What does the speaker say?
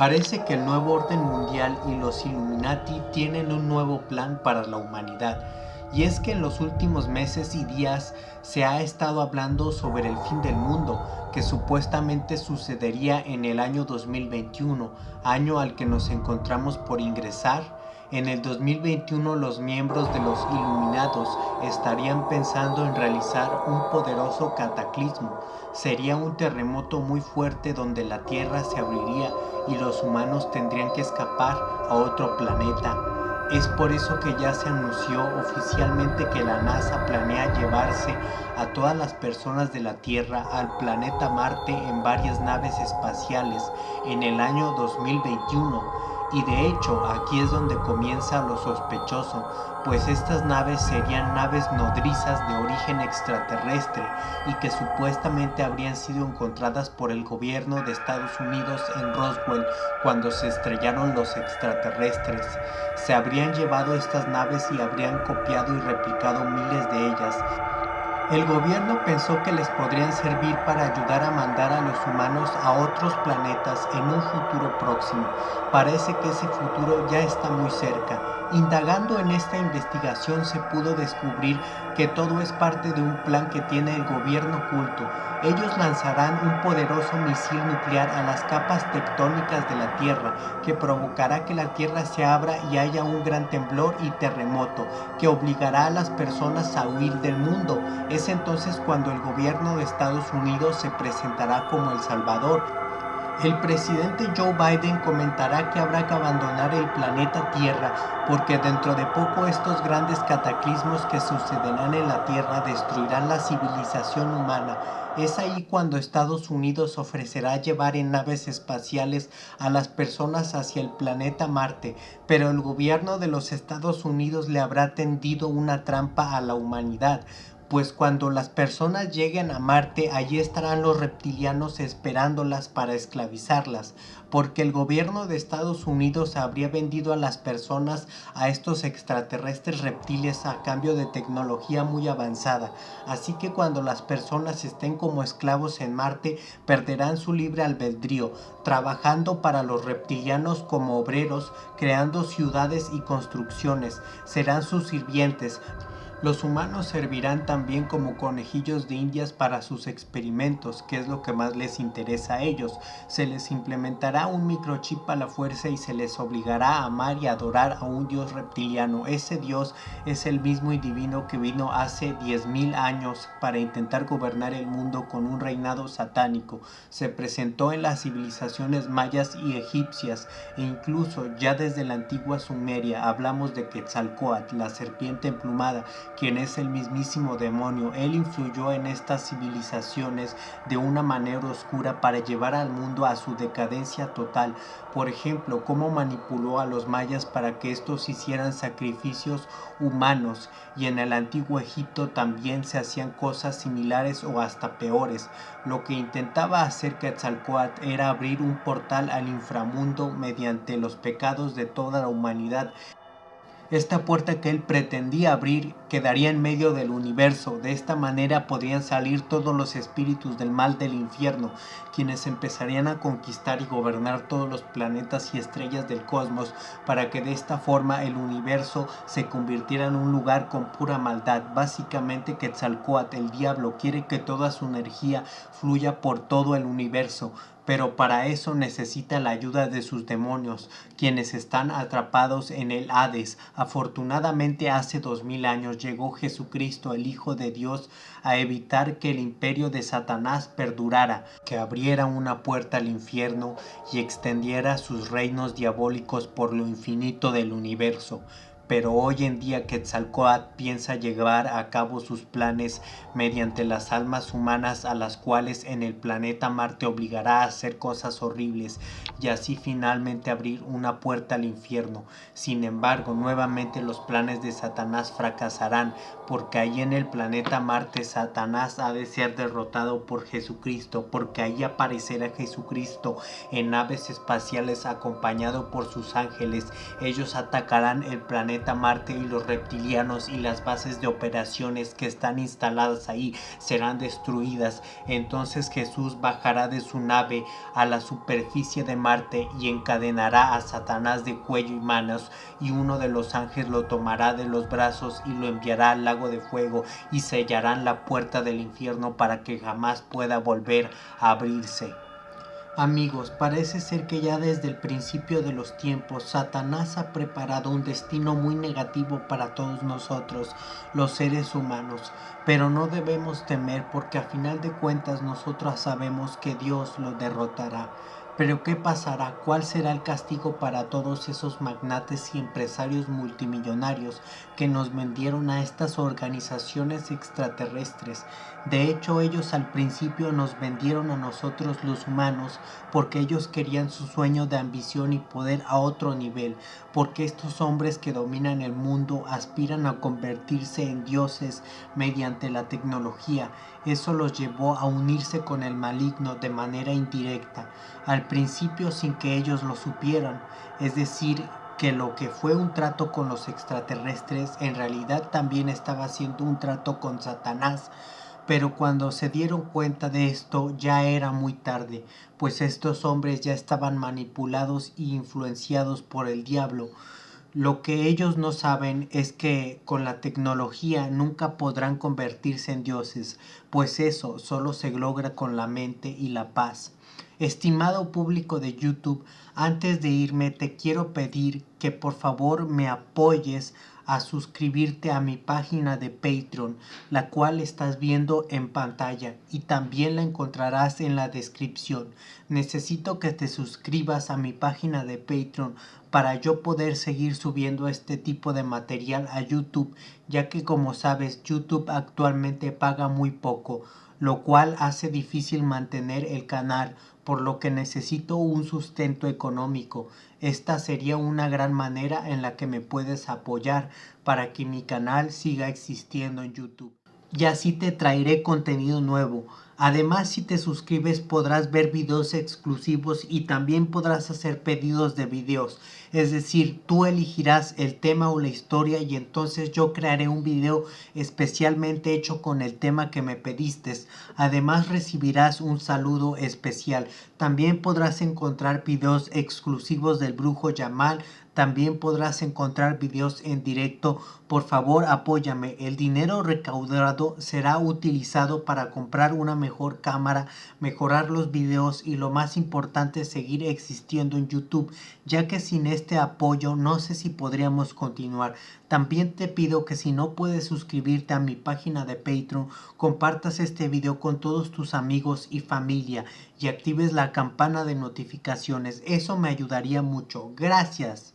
Parece que el nuevo orden mundial y los Illuminati tienen un nuevo plan para la humanidad. Y es que en los últimos meses y días se ha estado hablando sobre el fin del mundo, que supuestamente sucedería en el año 2021, año al que nos encontramos por ingresar en el 2021 los miembros de los Iluminados estarían pensando en realizar un poderoso cataclismo. Sería un terremoto muy fuerte donde la Tierra se abriría y los humanos tendrían que escapar a otro planeta. Es por eso que ya se anunció oficialmente que la NASA planea llevarse a todas las personas de la Tierra al planeta Marte en varias naves espaciales en el año 2021 y de hecho, aquí es donde comienza lo sospechoso, pues estas naves serían naves nodrizas de origen extraterrestre y que supuestamente habrían sido encontradas por el gobierno de Estados Unidos en Roswell cuando se estrellaron los extraterrestres. Se habrían llevado estas naves y habrían copiado y replicado miles de ellas, el gobierno pensó que les podrían servir para ayudar a mandar a los humanos a otros planetas en un futuro próximo. Parece que ese futuro ya está muy cerca. Indagando en esta investigación se pudo descubrir que todo es parte de un plan que tiene el gobierno oculto. Ellos lanzarán un poderoso misil nuclear a las capas tectónicas de la Tierra, que provocará que la Tierra se abra y haya un gran temblor y terremoto, que obligará a las personas a huir del mundo. Es entonces cuando el gobierno de Estados Unidos se presentará como el Salvador, el presidente Joe Biden comentará que habrá que abandonar el planeta Tierra porque dentro de poco estos grandes cataclismos que sucederán en la Tierra destruirán la civilización humana. Es ahí cuando Estados Unidos ofrecerá llevar en naves espaciales a las personas hacia el planeta Marte, pero el gobierno de los Estados Unidos le habrá tendido una trampa a la humanidad, pues cuando las personas lleguen a Marte, allí estarán los reptilianos esperándolas para esclavizarlas, porque el gobierno de Estados Unidos habría vendido a las personas a estos extraterrestres reptiles a cambio de tecnología muy avanzada, así que cuando las personas estén como esclavos en Marte, perderán su libre albedrío, trabajando para los reptilianos como obreros, creando ciudades y construcciones, serán sus sirvientes, los humanos servirán también como conejillos de indias para sus experimentos, que es lo que más les interesa a ellos. Se les implementará un microchip a la fuerza y se les obligará a amar y adorar a un dios reptiliano. Ese dios es el mismo y divino que vino hace 10.000 años para intentar gobernar el mundo con un reinado satánico. Se presentó en las civilizaciones mayas y egipcias e incluso ya desde la antigua Sumeria hablamos de Quetzalcoatl, la serpiente emplumada, quien es el mismísimo demonio. Él influyó en estas civilizaciones de una manera oscura para llevar al mundo a su decadencia total. Por ejemplo, cómo manipuló a los mayas para que estos hicieran sacrificios humanos y en el antiguo Egipto también se hacían cosas similares o hasta peores. Lo que intentaba hacer Quetzalcoatl era abrir un portal al inframundo mediante los pecados de toda la humanidad esta puerta que él pretendía abrir quedaría en medio del universo. De esta manera podrían salir todos los espíritus del mal del infierno, quienes empezarían a conquistar y gobernar todos los planetas y estrellas del cosmos, para que de esta forma el universo se convirtiera en un lugar con pura maldad. Básicamente Quetzalcoatl, el diablo, quiere que toda su energía fluya por todo el universo, pero para eso necesita la ayuda de sus demonios, quienes están atrapados en el Hades. Afortunadamente hace dos mil años llegó Jesucristo, el Hijo de Dios, a evitar que el imperio de Satanás perdurara, que abriera una puerta al infierno y extendiera sus reinos diabólicos por lo infinito del universo pero hoy en día Quetzalcoatl piensa llevar a cabo sus planes mediante las almas humanas a las cuales en el planeta Marte obligará a hacer cosas horribles y así finalmente abrir una puerta al infierno. Sin embargo, nuevamente los planes de Satanás fracasarán porque ahí en el planeta Marte Satanás ha de ser derrotado por Jesucristo, porque ahí aparecerá Jesucristo en naves espaciales acompañado por sus ángeles. Ellos atacarán el planeta Marte y los reptilianos y las bases de operaciones que están instaladas ahí serán destruidas, entonces Jesús bajará de su nave a la superficie de Marte y encadenará a Satanás de cuello y manos y uno de los ángeles lo tomará de los brazos y lo enviará al lago de fuego y sellarán la puerta del infierno para que jamás pueda volver a abrirse. Amigos, parece ser que ya desde el principio de los tiempos Satanás ha preparado un destino muy negativo para todos nosotros, los seres humanos, pero no debemos temer porque a final de cuentas nosotros sabemos que Dios lo derrotará. Pero ¿qué pasará? ¿Cuál será el castigo para todos esos magnates y empresarios multimillonarios que nos vendieron a estas organizaciones extraterrestres? De hecho, ellos al principio nos vendieron a nosotros los humanos porque ellos querían su sueño de ambición y poder a otro nivel, porque estos hombres que dominan el mundo aspiran a convertirse en dioses mediante la tecnología. Eso los llevó a unirse con el maligno de manera indirecta al principio sin que ellos lo supieran, es decir, que lo que fue un trato con los extraterrestres en realidad también estaba siendo un trato con Satanás, pero cuando se dieron cuenta de esto ya era muy tarde, pues estos hombres ya estaban manipulados e influenciados por el diablo. Lo que ellos no saben es que con la tecnología nunca podrán convertirse en dioses, pues eso solo se logra con la mente y la paz. Estimado público de YouTube, antes de irme te quiero pedir que por favor me apoyes a suscribirte a mi página de Patreon, la cual estás viendo en pantalla y también la encontrarás en la descripción. Necesito que te suscribas a mi página de Patreon para yo poder seguir subiendo este tipo de material a YouTube, ya que como sabes YouTube actualmente paga muy poco, lo cual hace difícil mantener el canal por lo que necesito un sustento económico. Esta sería una gran manera en la que me puedes apoyar para que mi canal siga existiendo en YouTube. Y así te traeré contenido nuevo. Además, si te suscribes podrás ver videos exclusivos y también podrás hacer pedidos de videos. Es decir, tú elegirás el tema o la historia y entonces yo crearé un video especialmente hecho con el tema que me pediste. Además recibirás un saludo especial. También podrás encontrar videos exclusivos del brujo Yamal también podrás encontrar videos en directo. Por favor, apóyame. El dinero recaudado será utilizado para comprar una mejor cámara, mejorar los videos y lo más importante, seguir existiendo en YouTube, ya que sin este apoyo no sé si podríamos continuar. También te pido que si no puedes suscribirte a mi página de Patreon, compartas este video con todos tus amigos y familia y actives la campana de notificaciones. Eso me ayudaría mucho. Gracias.